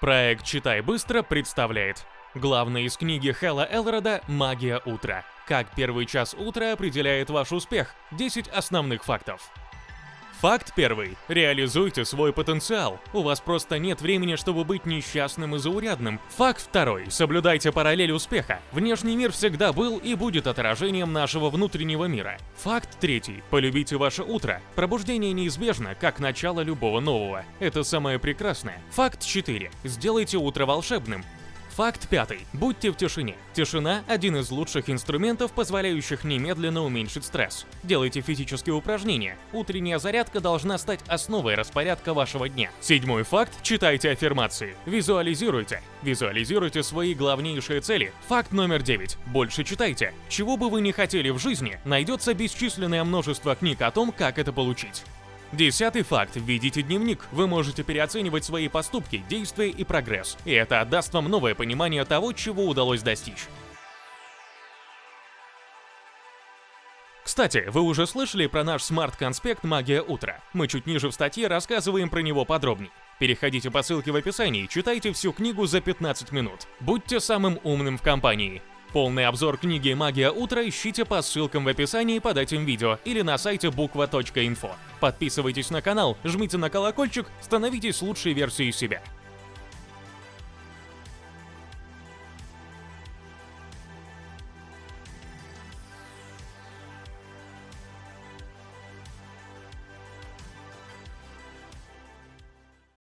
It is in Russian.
Проект «Читай быстро» представляет Главное из книги Хэлла Элрода «Магия утра». Как первый час утра определяет ваш успех. 10 основных фактов. Факт первый. Реализуйте свой потенциал. У вас просто нет времени, чтобы быть несчастным и заурядным. Факт второй. Соблюдайте параллель успеха. Внешний мир всегда был и будет отражением нашего внутреннего мира. Факт третий. Полюбите ваше утро. Пробуждение неизбежно, как начало любого нового. Это самое прекрасное. Факт 4. Сделайте утро волшебным. Факт пятый. Будьте в тишине. Тишина – один из лучших инструментов, позволяющих немедленно уменьшить стресс. Делайте физические упражнения. Утренняя зарядка должна стать основой распорядка вашего дня. Седьмой факт – читайте аффирмации. Визуализируйте. Визуализируйте свои главнейшие цели. Факт номер девять. Больше читайте. Чего бы вы ни хотели в жизни, найдется бесчисленное множество книг о том, как это получить. Десятый факт. Введите дневник. Вы можете переоценивать свои поступки, действия и прогресс. И это отдаст вам новое понимание того, чего удалось достичь. Кстати, вы уже слышали про наш смарт-конспект «Магия утра». Мы чуть ниже в статье рассказываем про него подробнее. Переходите по ссылке в описании, читайте всю книгу за 15 минут. Будьте самым умным в компании. Полный обзор книги «Магия утра» ищите по ссылкам в описании под этим видео или на сайте буква.инфо. Подписывайтесь на канал, жмите на колокольчик, становитесь лучшей версией себя.